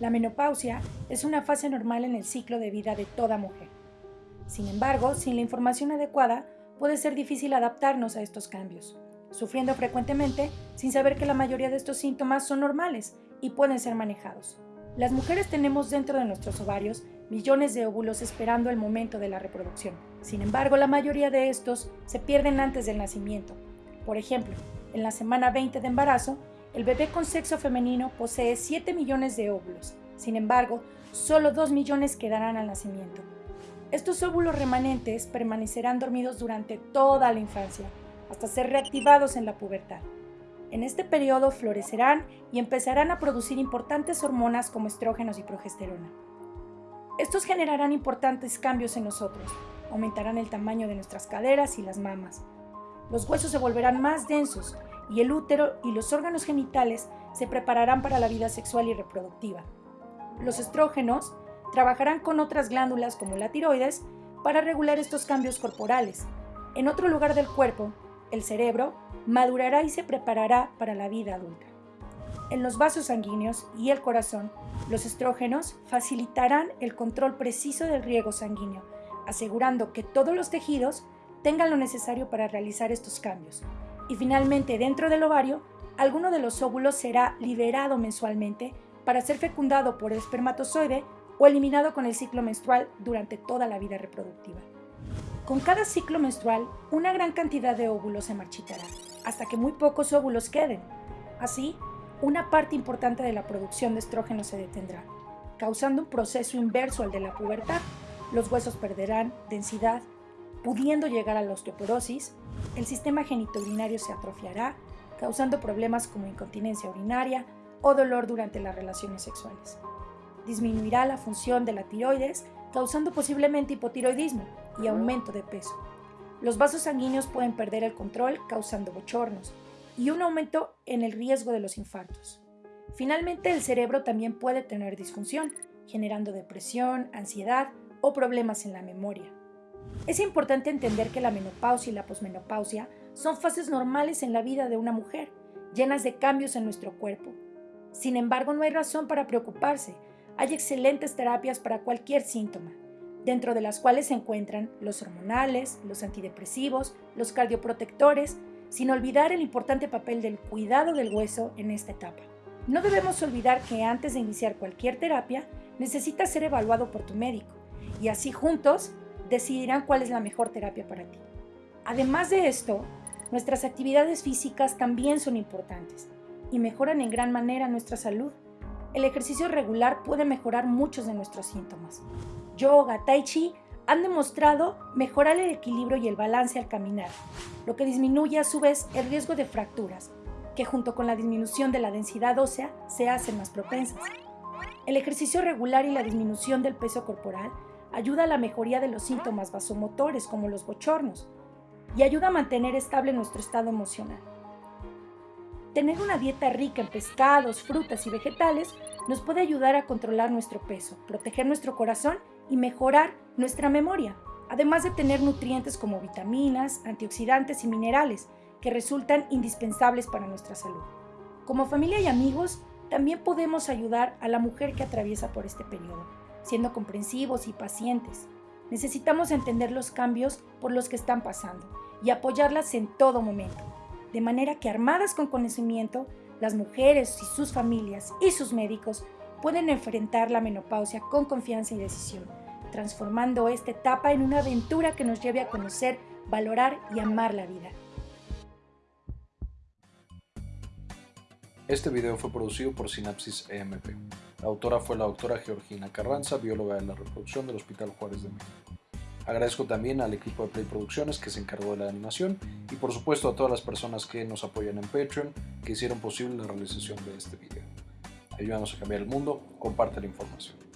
La menopausia es una fase normal en el ciclo de vida de toda mujer. Sin embargo, sin la información adecuada, puede ser difícil adaptarnos a estos cambios, sufriendo frecuentemente sin saber que la mayoría de estos síntomas son normales y pueden ser manejados. Las mujeres tenemos dentro de nuestros ovarios millones de óvulos esperando el momento de la reproducción. Sin embargo, la mayoría de estos se pierden antes del nacimiento. Por ejemplo, en la semana 20 de embarazo, el bebé con sexo femenino posee 7 millones de óvulos. Sin embargo, solo 2 millones quedarán al nacimiento. Estos óvulos remanentes permanecerán dormidos durante toda la infancia, hasta ser reactivados en la pubertad. En este periodo florecerán y empezarán a producir importantes hormonas como estrógenos y progesterona. Estos generarán importantes cambios en nosotros, aumentarán el tamaño de nuestras caderas y las mamas. Los huesos se volverán más densos y el útero y los órganos genitales se prepararán para la vida sexual y reproductiva. Los estrógenos trabajarán con otras glándulas como la tiroides para regular estos cambios corporales. En otro lugar del cuerpo, el cerebro madurará y se preparará para la vida adulta. En los vasos sanguíneos y el corazón, los estrógenos facilitarán el control preciso del riego sanguíneo, asegurando que todos los tejidos tengan lo necesario para realizar estos cambios, y finalmente, dentro del ovario, alguno de los óvulos será liberado mensualmente para ser fecundado por el espermatozoide o eliminado con el ciclo menstrual durante toda la vida reproductiva. Con cada ciclo menstrual, una gran cantidad de óvulos se marchitará, hasta que muy pocos óvulos queden. Así, una parte importante de la producción de estrógeno se detendrá, causando un proceso inverso al de la pubertad. Los huesos perderán densidad, pudiendo llegar a la osteoporosis, el sistema genitourinario se atrofiará, causando problemas como incontinencia urinaria o dolor durante las relaciones sexuales. Disminuirá la función de la tiroides, causando posiblemente hipotiroidismo y aumento de peso. Los vasos sanguíneos pueden perder el control, causando bochornos, y un aumento en el riesgo de los infartos. Finalmente, el cerebro también puede tener disfunción, generando depresión, ansiedad o problemas en la memoria. Es importante entender que la menopausia y la posmenopausia son fases normales en la vida de una mujer, llenas de cambios en nuestro cuerpo. Sin embargo, no hay razón para preocuparse. Hay excelentes terapias para cualquier síntoma, dentro de las cuales se encuentran los hormonales, los antidepresivos, los cardioprotectores, sin olvidar el importante papel del cuidado del hueso en esta etapa. No debemos olvidar que antes de iniciar cualquier terapia, necesitas ser evaluado por tu médico y así juntos decidirán cuál es la mejor terapia para ti. Además de esto, nuestras actividades físicas también son importantes y mejoran en gran manera nuestra salud. El ejercicio regular puede mejorar muchos de nuestros síntomas. Yoga, tai chi han demostrado mejorar el equilibrio y el balance al caminar, lo que disminuye a su vez el riesgo de fracturas, que junto con la disminución de la densidad ósea se hacen más propensas. El ejercicio regular y la disminución del peso corporal ayuda a la mejoría de los síntomas vasomotores como los bochornos y ayuda a mantener estable nuestro estado emocional. Tener una dieta rica en pescados, frutas y vegetales nos puede ayudar a controlar nuestro peso, proteger nuestro corazón y mejorar nuestra memoria, además de tener nutrientes como vitaminas, antioxidantes y minerales que resultan indispensables para nuestra salud. Como familia y amigos, también podemos ayudar a la mujer que atraviesa por este periodo siendo comprensivos y pacientes. Necesitamos entender los cambios por los que están pasando y apoyarlas en todo momento, de manera que armadas con conocimiento, las mujeres y sus familias y sus médicos pueden enfrentar la menopausia con confianza y decisión, transformando esta etapa en una aventura que nos lleve a conocer, valorar y amar la vida. Este video fue producido por Sinapsis EMP. La autora fue la doctora Georgina Carranza, bióloga de la reproducción del Hospital Juárez de México. Agradezco también al equipo de Play Producciones que se encargó de la animación y por supuesto a todas las personas que nos apoyan en Patreon que hicieron posible la realización de este video. Ayúdanos a cambiar el mundo, comparte la información.